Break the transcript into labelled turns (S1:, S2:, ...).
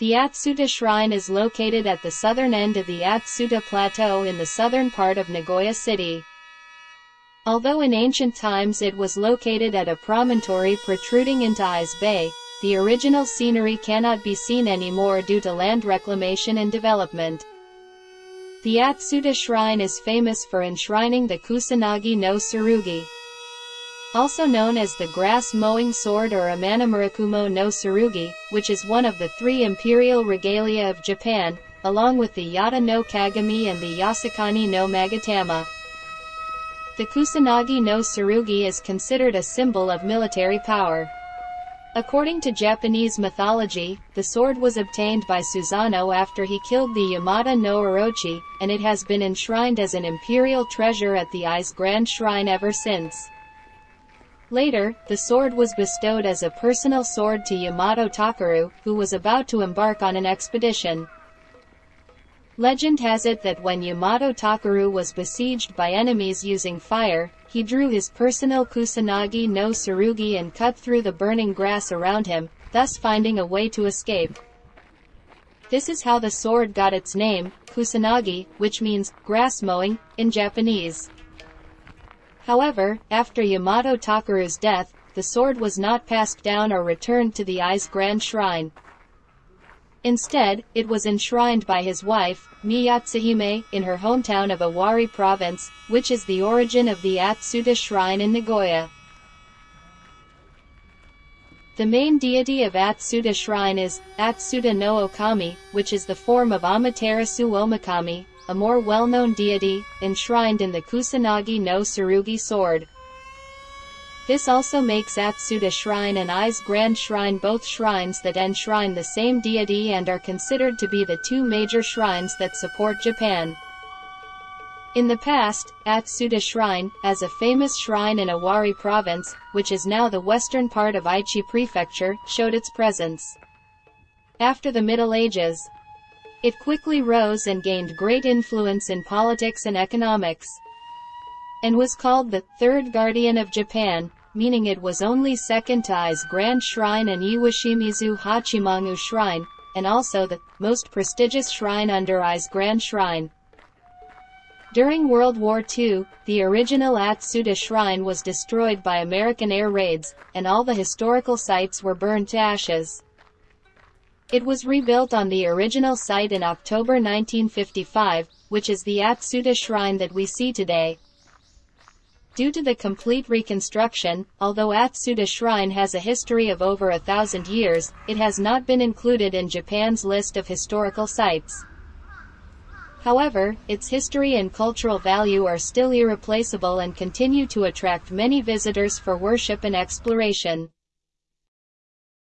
S1: The Atsuta Shrine is located at the southern end of the Atsuta Plateau in the southern part of Nagoya City. Although in ancient times it was located at a promontory protruding into Ise Bay, the original scenery cannot be seen anymore due to land reclamation and development. The Atsuta Shrine is famous for enshrining the Kusanagi no Tsurugi. Also known as the grass-mowing sword or Amano Murakumo no Tsurugi, which is one of the three imperial regalia of Japan, along with the Yata no Kagami and the Yasakani no Magatama. The Kusanagi no Tsurugi is considered a symbol of military power. According to Japanese mythology, the sword was obtained by Susanoo after he killed the Yamata no Orochi, and it has been enshrined as an imperial treasure at the Ise Grand Shrine ever since. Later, the sword was bestowed as a personal sword to Yamato Takeru, who was about to embark on an expedition. Legend has it that when Yamato Takeru was besieged by enemies using fire, he drew his personal Kusanagi no Tsurugi and cut through the burning grass around him, thus finding a way to escape. This is how the sword got its name, Kusanagi, which means grass mowing in Japanese. However, after Yamato Takeru's death, the sword was not passed down or returned to the Ise Grand Shrine. Instead, it was enshrined by his wife, Miyatsuhime, in her hometown of Owari Province, which is the origin of the Atsuta Shrine in Nagoya. The main deity of Atsuta Shrine is Atsuta no Okami, which is the form of Amaterasu Omikami, a more well-known deity, enshrined in the Kusanagi no Tsurugi sword. This also makes Atsuta Shrine and Ise Grand Shrine both shrines that enshrine the same deity and are considered to be the two major shrines that support Japan. In the past, Atsuta Shrine, as a famous shrine in Owari Province, which is now the western part of Aichi Prefecture, showed its presence. After the Middle Ages, it quickly rose and gained great influence in politics and economics, and was called the Third Guardian of Japan, meaning it was only second to Ise Grand Shrine and Iwashimizu Hachimangu Shrine, and also the most prestigious shrine under Ise Grand Shrine. During World War II, the original Atsuta Shrine was destroyed by American air raids, and all the historical sites were burned to ashes. It was rebuilt on the original site in October 1955, which is the Atsuta Shrine that we see today. Due to the complete reconstruction, although Atsuta Shrine has a history of over a thousand years, it has not been included in Japan's list of historical sites. However, its history and cultural value are still irreplaceable and continue to attract many visitors for worship and exploration.